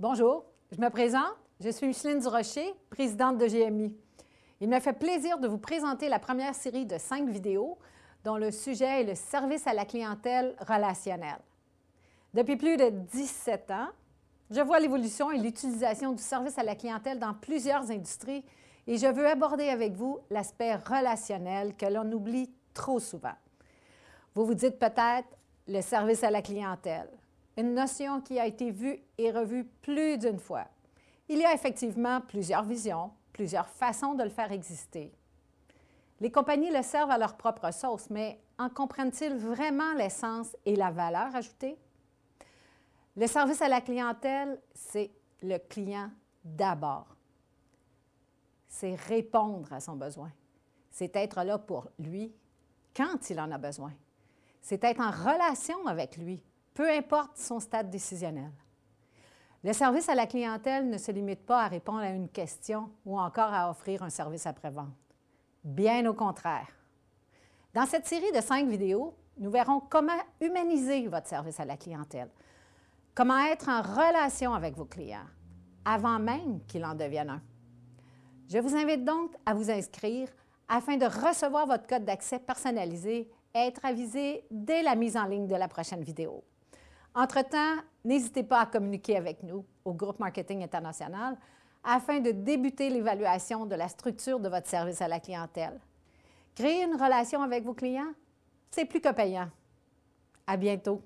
Bonjour, je me présente. Je suis Micheline Durocher, présidente de GMI. Il me fait plaisir de vous présenter la première série de cinq vidéos dont le sujet est le service à la clientèle relationnelle. Depuis plus de 17 ans, je vois l'évolution et l'utilisation du service à la clientèle dans plusieurs industries et je veux aborder avec vous l'aspect relationnel que l'on oublie trop souvent. Vous vous dites peut-être le service à la clientèle une notion qui a été vue et revue plus d'une fois. Il y a effectivement plusieurs visions, plusieurs façons de le faire exister. Les compagnies le servent à leur propre sauce, mais en comprennent-ils vraiment l'essence et la valeur ajoutée? Le service à la clientèle, c'est le client d'abord. C'est répondre à son besoin. C'est être là pour lui quand il en a besoin. C'est être en relation avec lui peu importe son stade décisionnel. Le service à la clientèle ne se limite pas à répondre à une question ou encore à offrir un service après-vente. Bien au contraire. Dans cette série de cinq vidéos, nous verrons comment humaniser votre service à la clientèle, comment être en relation avec vos clients avant même qu'il en devienne un. Je vous invite donc à vous inscrire afin de recevoir votre code d'accès personnalisé et être avisé dès la mise en ligne de la prochaine vidéo. Entre-temps, n'hésitez pas à communiquer avec nous au groupe Marketing International afin de débuter l'évaluation de la structure de votre service à la clientèle. Créer une relation avec vos clients, c'est plus que payant. À bientôt!